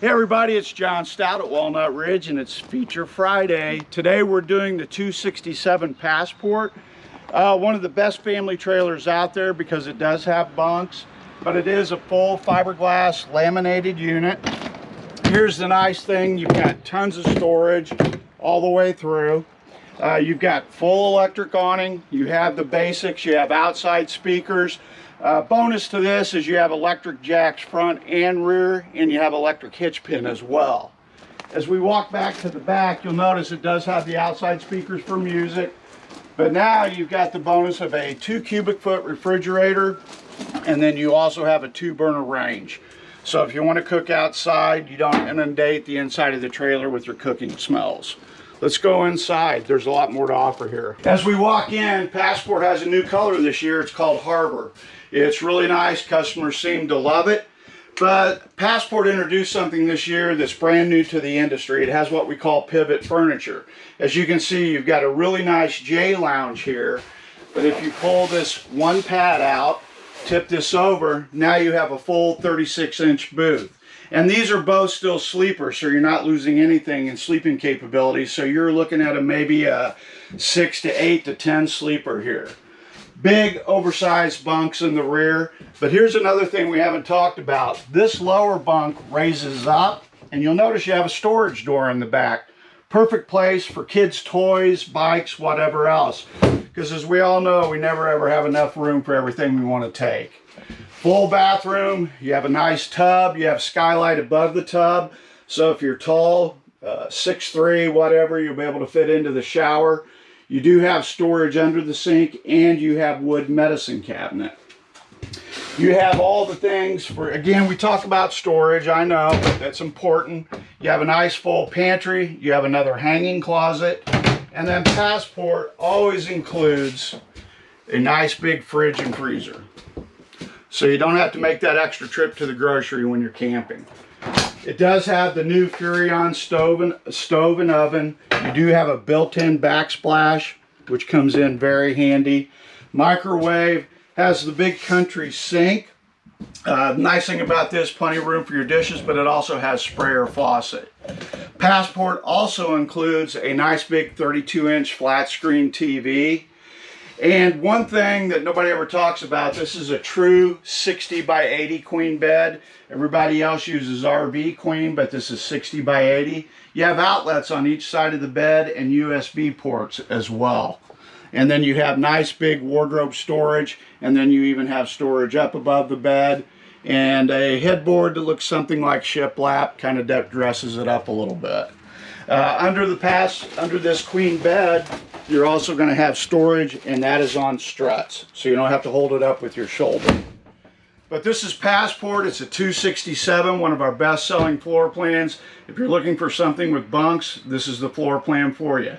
Hey everybody, it's John Stout at Walnut Ridge and it's Feature Friday. Today we're doing the 267 Passport. Uh, one of the best family trailers out there because it does have bunks, but it is a full fiberglass laminated unit. Here's the nice thing, you've got tons of storage all the way through. Uh, you've got full electric awning, you have the basics, you have outside speakers, uh, bonus to this is you have electric jacks front and rear and you have electric hitch pin as well. As we walk back to the back you'll notice it does have the outside speakers for music but now you've got the bonus of a two cubic foot refrigerator and then you also have a two burner range. So if you want to cook outside you don't inundate the inside of the trailer with your cooking smells. Let's go inside. There's a lot more to offer here. As we walk in, Passport has a new color this year. It's called Harbor. It's really nice. Customers seem to love it. But Passport introduced something this year that's brand new to the industry. It has what we call pivot furniture. As you can see, you've got a really nice J lounge here. But if you pull this one pad out, tip this over, now you have a full 36 inch booth. And these are both still sleepers, so you're not losing anything in sleeping capability. So you're looking at a maybe a six to eight to 10 sleeper here. Big oversized bunks in the rear. But here's another thing we haven't talked about. This lower bunk raises up and you'll notice you have a storage door in the back. Perfect place for kids' toys, bikes, whatever else. Because as we all know, we never ever have enough room for everything we want to take. Full bathroom, you have a nice tub, you have skylight above the tub. So if you're tall, uh, 6'3", whatever, you'll be able to fit into the shower. You do have storage under the sink and you have wood medicine cabinet. You have all the things for, again, we talk about storage, I know, that's important. You have a nice full pantry, you have another hanging closet, and then Passport always includes a nice big fridge and freezer. So you don't have to make that extra trip to the grocery when you're camping. It does have the new Furrion stove and, stove and oven. You do have a built-in backsplash, which comes in very handy. Microwave has the big country sink. Uh, nice thing about this, plenty of room for your dishes, but it also has sprayer faucet. Passport also includes a nice big 32 inch flat screen TV. And one thing that nobody ever talks about, this is a true 60 by 80 queen bed. Everybody else uses RV queen, but this is 60 by 80. You have outlets on each side of the bed and USB ports as well. And then you have nice big wardrobe storage, and then you even have storage up above the bed, and a headboard that looks something like shiplap, kind of dresses it up a little bit. Uh, under the pass, under this queen bed, you're also going to have storage, and that is on struts, so you don't have to hold it up with your shoulder. But this is Passport. It's a 267, one of our best-selling floor plans. If you're looking for something with bunks, this is the floor plan for you.